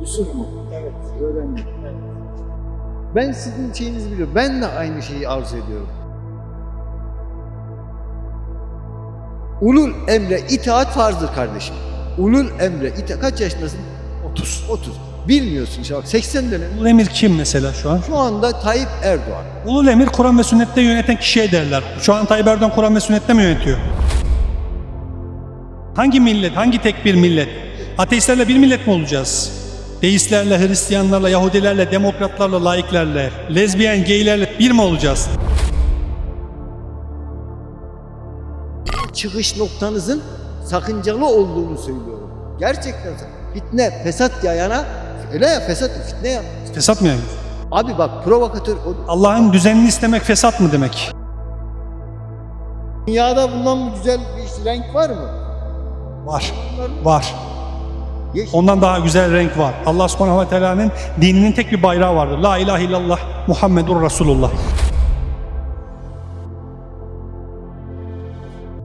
Yusuf mu? Evet. Öğrendim. Ben sizin şeyinizi biliyorum. Ben de aynı şeyi arzu ediyorum. Ulul emre itaat farzdır kardeşim. Ulul emre itaat. Kaç yaşındasın? 30. 30. Bilmiyorsun işte bak 80 dönem. Ulul emir kim mesela şu an? Şu anda Tayyip Erdoğan. Ulul emir Kur'an ve sünnette yöneten kişiye derler. Şu an Tayyip Erdoğan Kur'an ve sünnette mi yönetiyor? Hangi millet, hangi tek bir millet? Ateistlerle bir millet mi olacağız? Deistlerle, Hristiyanlarla, Yahudilerle, demokratlarla, laiklerle, lezbiyen, geylerle bir mi olacağız? Çıkış noktanızın sakıncalı olduğunu söylüyorum. Gerçekten fitne, fesat yayana öyle ya fesat, fitne ya. Fesat mı yani? Abi bak provokatör Allah'ın düzenini istemek fesat mı demek? dünyada bundan güzel bir renk var mı? Var. Var. Ondan daha güzel renk var. Allah subhanahu ve teala'nın dininin tek bir bayrağı vardır. La ilahe illallah Muhammedur Resulullah.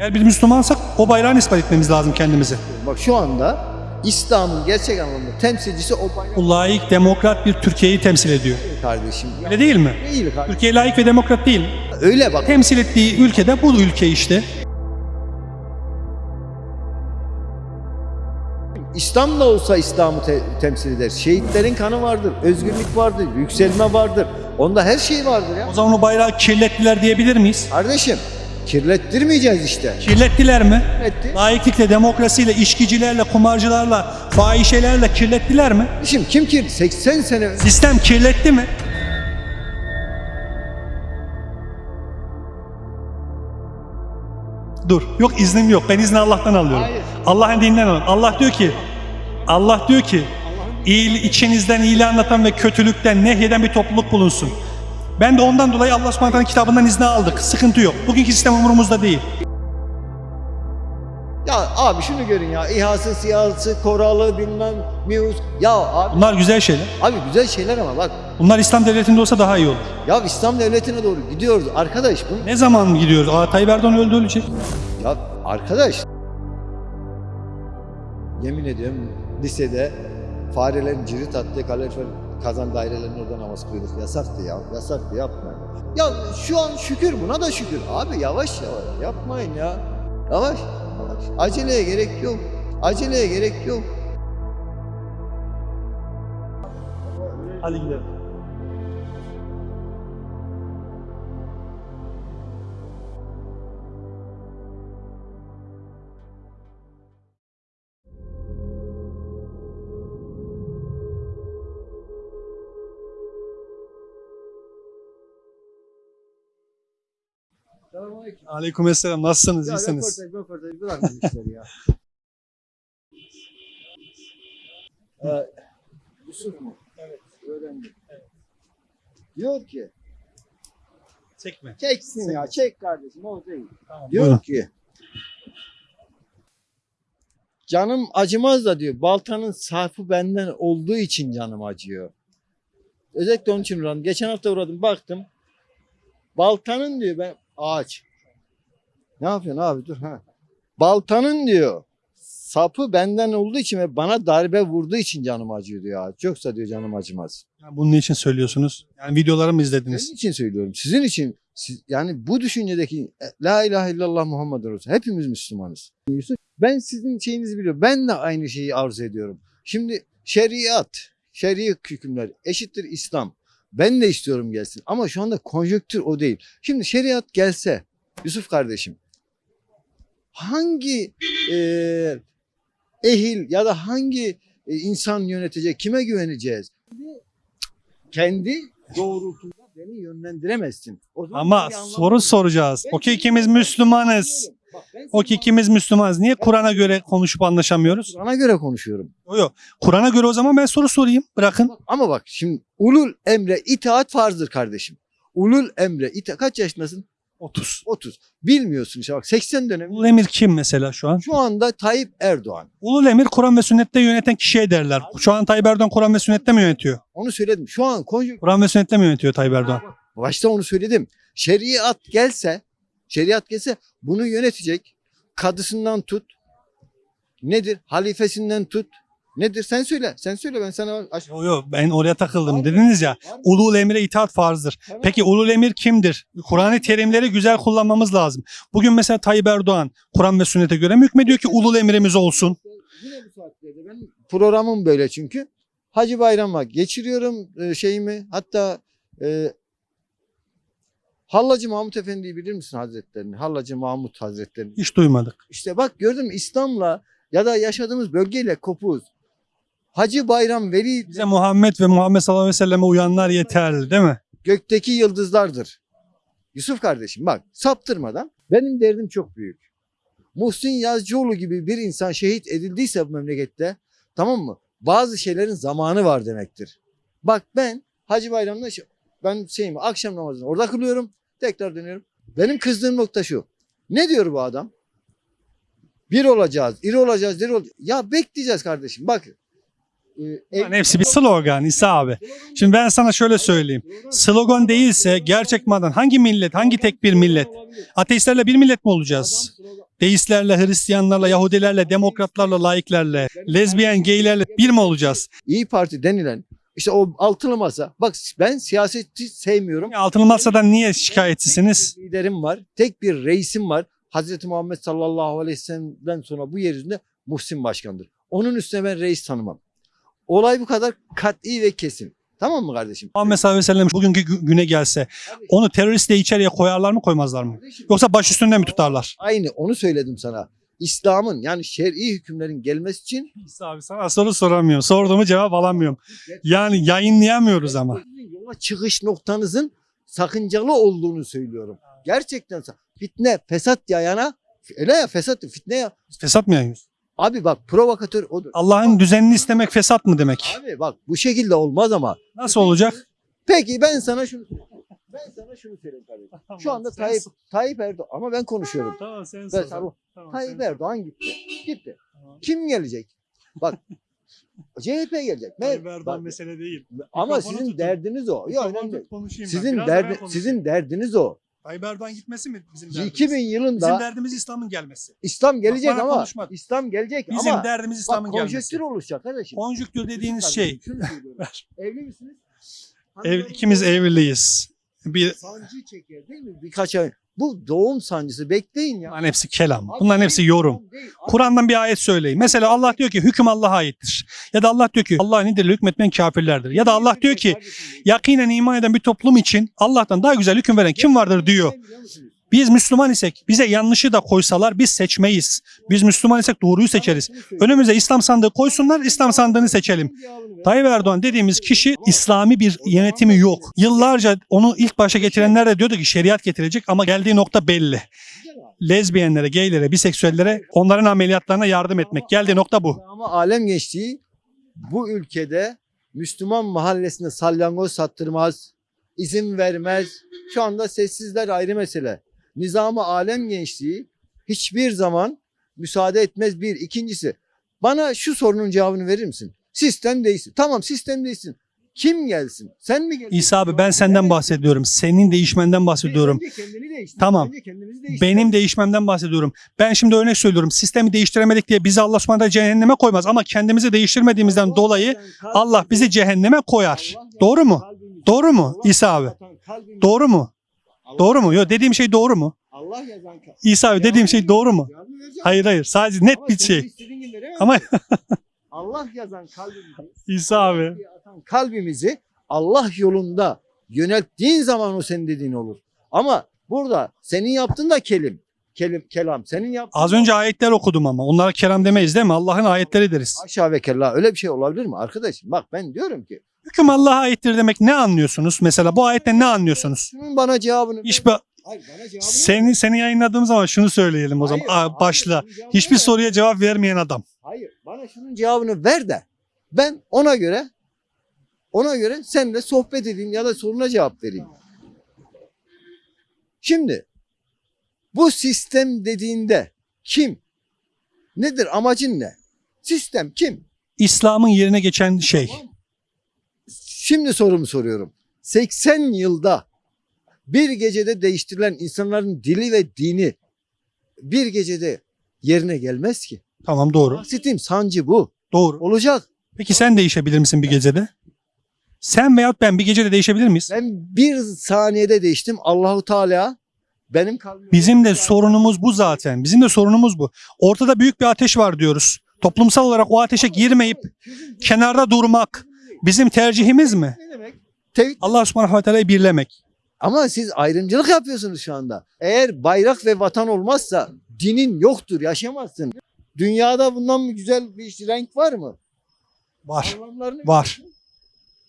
Eğer bir Müslümansak o bayrağı ispat etmemiz lazım kendimize. Bak şu anda İslam'ın gerçek anlamda temsilcisi o bayrak layık, demokrat bir Türkiye'yi temsil ediyor. kardeşim. Öyle değil mi? değil kardeşim. Türkiye layık ve demokrat değil. Öyle bak. Temsil ettiği ülkede bu ülke işte. İslam da olsa İslam'ı te- temsil eder. Şehitlerin kanı vardır, özgürlük vardır, yükselme vardır. Onda her şey vardır ya. O zaman o bayrağı kirlettiler diyebilir miyiz? Kardeşim kirlettirmeyeceğiz işte. Kirlettiler mi? Kirletti. Layıklıkla, demokrasiyle, içkicilerle, kumarcılarla, fahişelerle kirlettiler mi? Kardeşim kim ki 80 sene Sistem kirletti mi? Dur. Yok iznim yok. Ben izni Allah'tan alıyorum. Hayır. Allah'ın dininden alıyorum. Allah diyor ki Allah diyor ki iyi, içinizden iyiliği anlatan ve kötülükten nehyeden bir topluluk bulunsun. Ben de ondan dolayı Allah subhanahu kitabından izni aldık. Sıkıntı yok. Bugünkü sistem umurumuzda değil. Ya abi şunu görün ya. İHA'sı, SİHA'sı, Koralı, bilmem, MİUS. Ya abi, Bunlar güzel şeyler. abi güzel şeyler ama bak. Bunlar İslam devletinde olsa daha iyi olur. Ya İslam devletine doğru gidiyoruz. Arkadaş bu. Ne zaman gidiyoruz? Aa, Tayyip Erdoğan öldü ölecek. Ya arkadaş. Yemin ediyorum lisede farelerin cirit attığı kalorifer kazan dairelerinin orada namaz kılıyorduk. Yasaktı ya. Yasaktı yapmayın. Ya şu an şükür buna da şükür. Abi yavaş yavaş yapmayın ya. Yavaş yavaş. Aceleye gerek yok. Aceleye gerek yok. Hadi gidelim. Selamünaleyküm. Aleykümselam. Nasılsınız? Ya İyisiniz? röportaj, röportaj bırakın işleri ya. ee, Yusuf mu? Evet. Öğrendim. Diyor ki, Çekme. çeksin ya, çek kardeşim, o değil. Tamam. Diyor buyurun. ki, canım acımaz da diyor, baltanın sarfı benden olduğu için canım acıyor. Özellikle onun için uğradım. Geçen hafta uğradım, baktım. Baltanın diyor, ben ağaç. Ne yapıyorsun abi dur ha. Baltanın diyor, sapı benden olduğu için ve bana darbe vurduğu için canım acıyor diyor ağaç. Yoksa diyor canım acımaz. Ya Bunun için söylüyorsunuz? Yani videolarımı mı izlediniz? Sizin için söylüyorum. Sizin için siz, yani bu düşüncedeki e, La ilahe illallah Muhammed Resul. Hepimiz Müslümanız. Ben sizin şeyinizi biliyorum. Ben de aynı şeyi arzu ediyorum. Şimdi şeriat, şer'i hükümler eşittir İslam. Ben de istiyorum gelsin. Ama şu anda konjöktür o değil. Şimdi şeriat gelse Yusuf kardeşim hangi e, ehil ya da hangi e, insan yönetecek? Kime güveneceğiz? Kendi doğrultunda beni yönlendiremezsin. O zaman Ama bir anlamı soru yok. soracağız. Ben O ki seni ikimiz. Müslümanız. O ki ikimiz Müslümanız. Niye Kur'an'a göre konuşup anlaşamıyoruz? Kur'an'a göre konuşuyorum. Yok. Kur'an'a göre o zaman ben soru sorayım. Bırakın. Ama bak şimdi ulul emre itaat farzdır kardeşim. Ulul emre itaat kaç yaşındasın? 30. 30. Bilmiyorsun işte bak 80 dönem. Ulul emir kim mesela şu an? Şu anda Tayyip Erdoğan. Ulul emir Kur'an ve sünnette yöneten kişiye derler. Şu an Tayyip Erdoğan Kur'an ve sünnette mi yönetiyor? Onu söyledim. Şu an konjük Kur'an ve sünnette mi yönetiyor Tayyip Erdoğan? Başta onu söyledim. Şeriat gelse, şeriat gelse bunu yönetecek. Kadısından tut. Nedir? Halifesinden tut. Nedir? Sen söyle. Sen söyle ben sana aç. Yo yo ben oraya takıldım Abi, dediniz ya. abi. Ulul emire itaat farzdır. Tamam. Peki ulul emir kimdir? Kur'an-ı Kerimleri güzel kullanmamız lazım. Bugün mesela Tayyip Erdoğan Kur'an ve sünnete göre mi hükmediyor ki ulul emrimiz olsun? Yine bu saatlerde ben programım böyle çünkü. Hacı Bayram'a geçiriyorum e, şeyimi. Hatta e, Hallacı Mahmut Efendi'yi bilir misin Hazretlerini? Hallacı Mahmut Hazretlerini. Hiç duymadık. İşte bak gördün mü İslam'la ya da yaşadığımız bölgeyle kopuz. Hacı Bayram Veli Bize Muhammed ve Muhammed sallallahu aleyhi ve selleme uyanlar yeterli değil mi? gökteki yıldızlardır. Yusuf kardeşim bak saptırmadan benim derdim çok büyük. Muhsin Yazıcıoğlu gibi bir insan şehit edildiyse bu memlekette tamam mı? Bazı şeylerin zamanı var demektir. Bak ben Hacı Bayram'da ben şeyimi akşam namazını orada kılıyorum. Tekrar dönüyorum. Benim kızdığım nokta şu. Ne diyor bu adam? Bir olacağız, iri olacağız, diri olacağız. Ya bekleyeceğiz kardeşim. Bak. e, Bunların hepsi bir slogan İsa abi. Şimdi ben sana şöyle söyleyeyim. Slogan değilse gerçek madan hangi millet, hangi tek bir millet? Ateistlerle bir millet mi olacağız? Deistlerle, Hristiyanlarla, Yahudilerle, demokratlarla, laiklerle, lezbiyen, geylerle bir mi olacağız? İyi Parti denilen işte o altılı masa. Bak ben siyaseti sevmiyorum. Altılı Masa'dan niye şikayetçisiniz? Tek bir liderim var. Tek bir reisim var. Hazreti Muhammed sallallahu aleyhi ve sellem'den sonra bu yeryüzünde Muhsin Başkan'dır. Onun üstüne ben reis tanımam. Olay bu kadar kat'i ve kesin. Tamam mı kardeşim? Muhammed sallallahu aleyhi ve sellem bugünkü gü- güne gelse onu terörist diye içeriye koyarlar mı koymazlar mı? Yoksa baş üstünde mi tutarlar? Aynı onu söyledim sana. İslam'ın yani şer'i hükümlerin gelmesi için İsa abi sana soru soramıyorum. Sorduğumu cevap alamıyorum. Yani yayınlayamıyoruz ama. Yola çıkış noktanızın sakıncalı olduğunu söylüyorum. Gerçekten fitne, fesat yayana öyle ya fesat fitne ya. Fesat mı yayıyoruz? Abi bak provokatör odur. Allah'ın düzenini istemek fesat mı demek? Abi bak bu şekilde olmaz ama. Nasıl olacak? Peki ben sana şunu ben sana şunu söyleyeyim kardeşim. Şu anda Tayyip Tayyip Erdoğan ama ben konuşuyorum. Tamam sen Ben sana- Tayyip Erdoğan gitti. Gitti. Kim gelecek? Bak CHP gelecek. Ben- bak, mesele değil. ama mikrofonu sizin tutun. derdiniz o. Ya önemli. Sizin derdi, sizin derdiniz o. Tayyip Erdoğan gitmesi mi bizim derdimiz? 2000 Bizim yılında derdimiz İslam'ın gelmesi. İslam gelecek bana ama konuşma. İslam gelecek Bizim ama derdimiz bak İslam'ın gelmesi. konjöktür oluşacak kardeşim. Konjüktür dediğiniz şey. Evli misiniz? Ev, ikimiz evliyiz. Bir, Sancı çeker değil mi? Birkaç ay. Bu doğum sancısı bekleyin ya. bunların hepsi kelam. Abi Bunların hepsi yorum. Kur'an'dan bir ayet söyleyin. Mesela Allah diyor ki hüküm Allah'a aittir. Ya da Allah diyor ki Allah nedir hükmetmeyen kafirlerdir. Ya da Allah diyor ki yakinen iman eden bir toplum için Allah'tan daha güzel hüküm veren kim vardır diyor. Biz Müslüman isek bize yanlışı da koysalar biz seçmeyiz. Biz Müslüman isek doğruyu seçeriz. Önümüze İslam sandığı koysunlar İslam sandığını seçelim. Tayyip Erdoğan dediğimiz kişi İslami bir yönetimi yok. Yıllarca onu ilk başa getirenler de diyordu ki şeriat getirecek ama geldiği nokta belli. Lezbiyenlere, geylere, biseksüellere onların ameliyatlarına yardım etmek. Geldiği nokta bu. Ama alem gençliği bu ülkede Müslüman mahallesinde salyangoz sattırmaz, izin vermez. Şu anda sessizler ayrı mesele. Nizamı alem gençliği hiçbir zaman müsaade etmez bir. İkincisi bana şu sorunun cevabını verir misin? Sistem değişsin. Tamam sistem değişsin. Kim gelsin? Sen mi gelsin? İsa abi ben senden bahsediyorum. Senin değişmenden bahsediyorum. Önce kendini değiştir. Tamam. Önce kendimizi değiştir. Benim değişmemden bahsediyorum. Ben şimdi örnek söylüyorum. Sistemi değiştiremedik diye bizi Allah subhanahu cehenneme koymaz. Ama kendimizi değiştirmediğimizden dolayı Allah bizi cehenneme koyar. Doğru mu? Doğru mu İsa abi? Doğru mu? Doğru mu? Yok dediğim şey doğru mu? Allah yazan kalbimizi. İsa abi dediğim şey doğru mu? Hayır hayır sadece net Ama bir senin şey. istediğin gibi veremem. Ama Allah yazan kalbimizi, İsa abi atan kalbimizi Allah yolunda yönelttiğin zaman o senin dediğin olur. Ama burada senin yaptığın da kelim. Kelim, kelam. Senin yaptığın az önce ayetler okudum ama onlara kelam demeyiz değil mi? Allah'ın ayetleri deriz. Aşağı ve kella öyle bir şey olabilir mi arkadaşım? Bak ben diyorum ki Hüküm Allah'a aittir demek ne anlıyorsunuz? Mesela bu ayetten ne anlıyorsunuz? bana cevabını Hayır, bana cevabını seni seni yayınladığım zaman şunu söyleyelim o zaman. Hayır, Aa, hayır, başla. Hiçbir ver. soruya cevap vermeyen adam. Hayır bana şunun cevabını ver de ben ona göre ona göre seninle sohbet edeyim ya da soruna cevap vereyim. Şimdi bu sistem dediğinde kim? Nedir amacın ne? Sistem kim? İslam'ın yerine geçen şey. Tamam? Şimdi sorumu soruyorum. 80 yılda bir gecede değiştirilen insanların dili ve dini bir gecede yerine gelmez ki. Tamam doğru. Bahsettiğim sancı bu. Doğru. Olacak. Peki sen değişebilir misin bir gecede? Sen veyahut ben bir gecede değişebilir miyiz? Ben bir saniyede değiştim. Allahu Teala benim kalbime... Bizim de sorunumuz bu zaten. Bizim de sorunumuz bu. Ortada büyük bir ateş var diyoruz. Toplumsal olarak o ateşe girmeyip kenarda durmak bizim tercihimiz mi? Ne demek? Tevhid Allah subhanahu ve teala'yı birlemek. Ama siz ayrımcılık yapıyorsunuz şu anda. Eğer bayrak ve vatan olmazsa dinin yoktur, yaşamazsın. Dünyada bundan mı güzel bir renk var mı? Var. Var.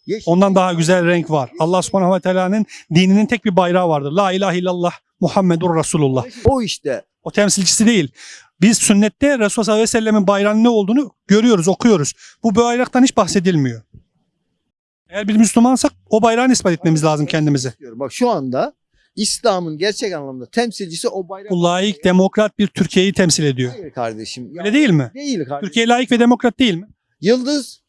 Yeşil. Ondan daha güzel renk var. Allah subhanahu ve teala'nın dininin tek bir bayrağı vardır. La ilahe illallah Muhammedur Resulullah. O işte. O temsilcisi değil. Biz sünnette Resulullah sallallahu aleyhi ve sellemin bayrağının ne olduğunu görüyoruz, okuyoruz. Bu bayraktan hiç bahsedilmiyor. Eğer bir Müslümansak o bayrağı ispat etmemiz lazım kendimize. Bak şu anda İslam'ın gerçek anlamda temsilcisi o bayrak. Bu layık, demokrat bir Türkiye'yi temsil ediyor. Hayır kardeşim. Ya Öyle değil mi? Değil kardeşim. Türkiye layık ve demokrat değil mi? Yıldız.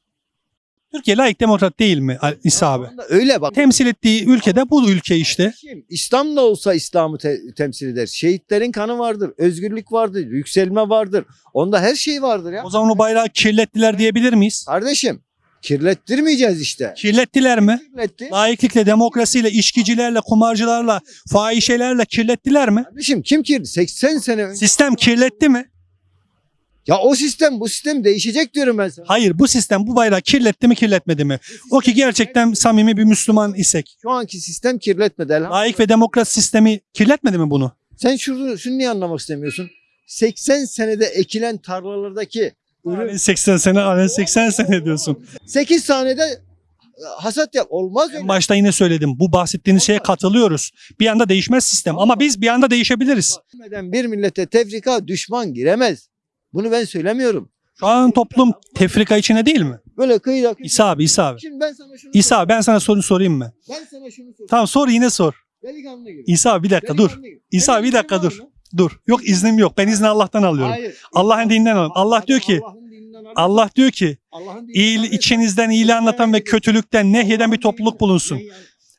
Türkiye layık, demokrat değil mi İsa abi? Öyle bak. Temsil ettiği ülkede bu ülke işte. Kardeşim, İslam da olsa İslam'ı te- temsil eder. Şehitlerin kanı vardır, özgürlük vardır, yükselme vardır. Onda her şey vardır ya. O zaman o bayrağı kirlettiler diyebilir miyiz? Kardeşim kirlettirmeyeceğiz işte. Kirlettiler mi? Kirletti. Laiklikle, demokrasiyle, içkicilerle, kumarcılarla, fahişelerle kirlettiler mi? Kardeşim kim kirli? 80 sene önce. Sistem kirletti mi? Ya o sistem bu sistem değişecek diyorum ben sana. Hayır bu sistem bu bayrağı kirletti mi kirletmedi mi? O ki gerçekten samimi bir Müslüman isek. Şu anki sistem kirletmedi. elhamdülillah. Layık ve demokrat sistemi kirletmedi mi bunu? Sen şunu, şunu niye anlamak istemiyorsun? 80 senede ekilen tarlalardaki ürün Alen 80 sene, alen 80 sene diyorsun. 8 saniyede e, hasat yap. Olmaz öyle. Başta yine söyledim. Bu bahsettiğiniz şeye katılıyoruz. Bir anda değişmez sistem ama biz bir anda değişebiliriz. Bir millete tefrika düşman giremez. Bunu ben söylemiyorum. Şu an toplum tefrika içine değil mi? Böyle kıyıda kıyıda. İsa abi, İsa abi. Şimdi ben sana şunu İsa sorayım. ben sana soru sorayım mı? Ben sana şunu sorayım. Tamam sor yine sor. Delikanlı gibi. İsa bir dakika dur. Delikanlı gibi. İsa bir dakika dur. Dur. Yok iznim yok. Ben izni Allah'tan alıyorum. Hayır. Allah'ın dininden alıyorum. Allah diyor ki Allah diyor ki alırsan- içinizden iyiliği anlatan ve kötülükten nehyeden bir topluluk bulunsun.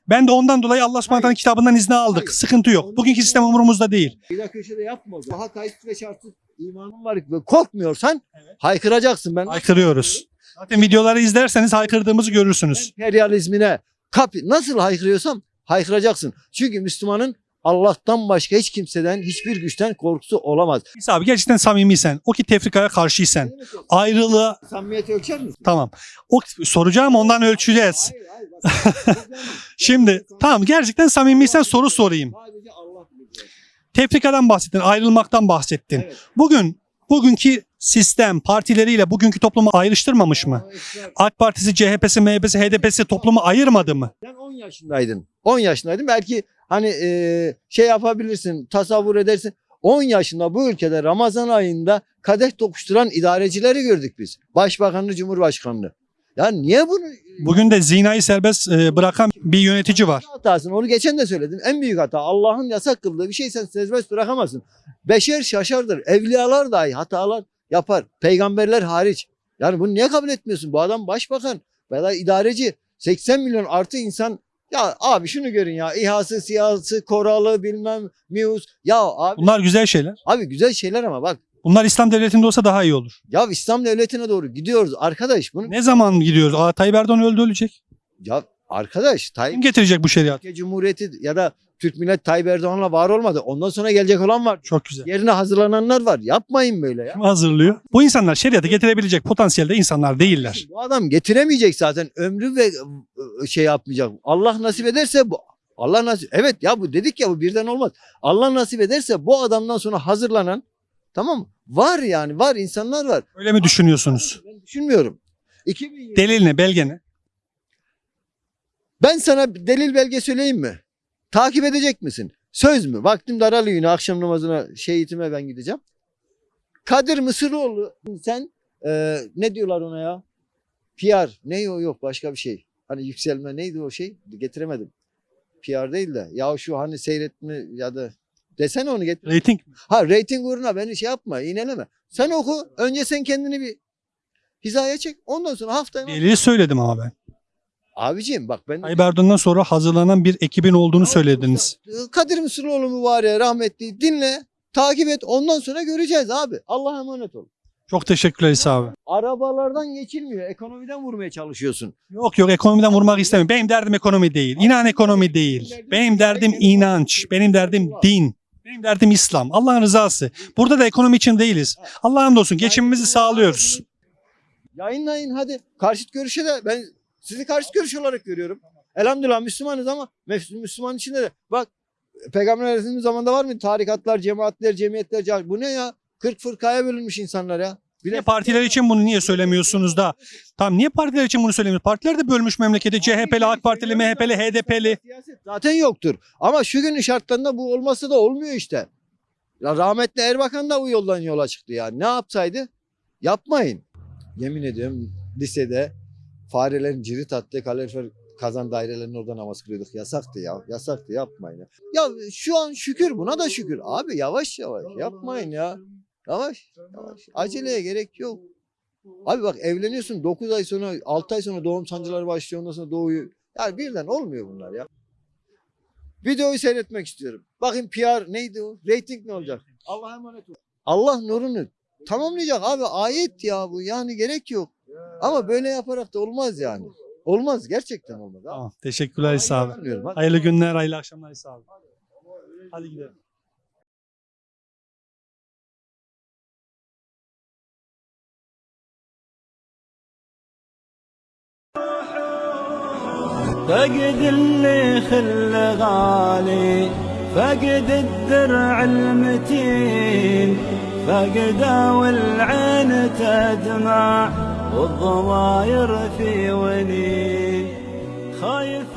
Ben de ondan dolayı Allah subhanahu kitabından izni aldık. Hayır. Sıkıntı yok. Bugünkü sistem umurumuzda değil. Bir dakika köşede yapma. o zaman. Daha kayıtsız ve şartsız imanın var. Korkmuyorsan haykıracaksın. Ben Haykırıyoruz. Zaten videoları izlerseniz haykırdığımızı görürsünüz. emperyalizmine kapi nasıl haykırıyorsam haykıracaksın. Çünkü Müslümanın Allah'tan başka hiç kimseden hiçbir güçten korkusu olamaz. İsa abi gerçekten samimiysen, o ki tefrikaya karşıysan, ayrılığa Samimiyeti ölçer misin? tamam. O soracağım ondan ölçeceğiz. Hayır, hayır, bak. Şimdi tamam gerçekten samimiysen soru sorayım. Tefrikadan bahsettin, ayrılmaktan bahsettin. Evet. Bugün bugünkü sistem partileriyle bugünkü toplumu ayrıştırmamış mı? AK Partisi, CHP'si, MHP'si, HDP'si toplumu ayırmadı mı? Sen 10 yaşındaydın. 10 yaşındaydın. Belki hani e, şey yapabilirsin, tasavvur edersin. 10 yaşında bu ülkede Ramazan ayında kadeh tokuşturan idarecileri gördük biz. Başbakanını, Cumhurbaşkanını. Ya niye bunu Bugün de zinayı serbest e, bırakan bir yönetici var. hatasını onu geçen de söyledim. En büyük hata Allah'ın yasak kıldığı bir şey sen serbest bırakamazsın. Beşer şaşardır. Evliyalar dahi hatalar yapar. Peygamberler hariç. Yani bunu niye kabul etmiyorsun? Bu adam başbakan veya idareci. 80 milyon artı insan ya abi şunu görün ya İHA'sı, SİHA'sı, Koralı bilmem MİUS. Ya abi, Bunlar güzel şeyler. abi güzel şeyler ama bak Bunlar İslam devletinde olsa daha iyi olur. ya İslam devletine doğru gidiyoruz arkadaş. Bunu Ne zaman gidiyoruz? Aa, Tayyip Erdoğan öldü ölecek. ya arkadaş Kim Tayyip getirecek bu şeriatı? Türkiye Cumhuriyeti ya da Türk millet Tayyip Erdoğan'la var olmadı. Ondan sonra gelecek olan var. Çok güzel. Yerine hazırlananlar var. Yapmayın böyle ya. Kim hazırlıyor? Bu insanlar şeriatı getirebilecek potansiyelde insanlar değiller. Bu adam getiremeyecek zaten. Ömrü ve e, şey yapmayacak. Allah nasip ederse bu Allah nasip evet ya bu dedik ya bu birden olmaz. Allah nasip ederse bu adamdan sonra hazırlanan tamam mı? Var yani var insanlar var. Öyle mi düşünüyorsunuz? Ben düşünmüyorum. 2020 Delil ne? Belge ne? Ben sana delil belge söyleyeyim mi? Takip edecek misin? Söz mü? Vaktim daralıyor yine akşam namazına şehitime ben gideceğim. Kadir Mısıroğlu sen e, ne diyorlar ona ya? PR. Ne o yok başka bir şey. Hani yükselme neydi o şey? Getiremedim. PR değil de. Ya şu hani seyretme ya da desene onu getir. Rating? Ha reyting uğruna beni şey yapma iğneleme. Sen oku. Önce sen kendini bir hizaya çek. Ondan sonra haftaya. Delili söyledim ama ben. Abiciğim bak ben Tayyip Erdoğan'dan sonra hazırlanan bir ekibin olduğunu söylediniz. Kadir Mısıroğlu mu var ya rahmetli dinle takip et ondan sonra göreceğiz abi. Allah'a emanet ol. Çok teşekkürler İsa abi. Arabalardan geçilmiyor. Ekonomiden vurmaya çalışıyorsun. Yok yok ekonomiden vurmak istemiyorum. Benim derdim ekonomi değil. İnan ekonomi değil. Benim derdim inanç. Benim derdim din. Benim derdim İslam. Allah'ın rızası. Burada da ekonomi için değiliz. Allah'ın olsun geçimimizi sağlıyoruz. Yayınlayın hadi. Karşıt görüşe de ben sizi karşıt görüş olarak görüyorum. Elhamdülillah Müslümanız ama Müs- Müslüman içinde de bak Peygamber Efendimiz zamanında var mı? Tarikatlar, cemaatler, cemiyetler. Bu ne ya? 40 fırkaya bölünmüş insanlar ya. Bir Niye partiler için bunu niye söylemiyorsunuz da? Tamam niye partiler için bunu söylemiyorsunuz? Partiler de bölmüş memleketi. CHP'li, AK Partili, MHP'li, HDP'li. Zaten yoktur. Ama şu günün şartlarında bu olması da olmuyor işte. Ya rahmetli Erbakan da bu yoldan yola çıktı yani. Ne yapsaydı? Yapmayın. Yemin ediyorum lisede farelerin cirit attığı kalorifer kazan dairelerinin orada namaz kılıyorduk. Yasaktı ya. Yasaktı yapmayın. Ya. ya şu an şükür buna da şükür. Abi yavaş yavaş yapmayın ya. Yavaş yavaş. Aceleye gerek yok. Abi bak evleniyorsun 9 ay sonra 6 ay sonra doğum sancıları başlıyor ondan sonra doğuyu. Yani birden olmuyor bunlar ya. Videoyu seyretmek istiyorum. Bakın PR neydi o? Rating ne olacak? Allah'a emanet ol. Allah nurunu tamamlayacak abi ayet ya bu yani gerek yok. Ama böyle yaparak da olmaz yani. Olmaz gerçekten olmaz. Abi. Tamam, teşekkürler İsa abi. Hayırlı günler, hayırlı akşamlar İsa abi. Hadi gidelim. فقد اللي خل غالي فقد الدرع المتين فقد والعين تدمع والضماير في ونين خايف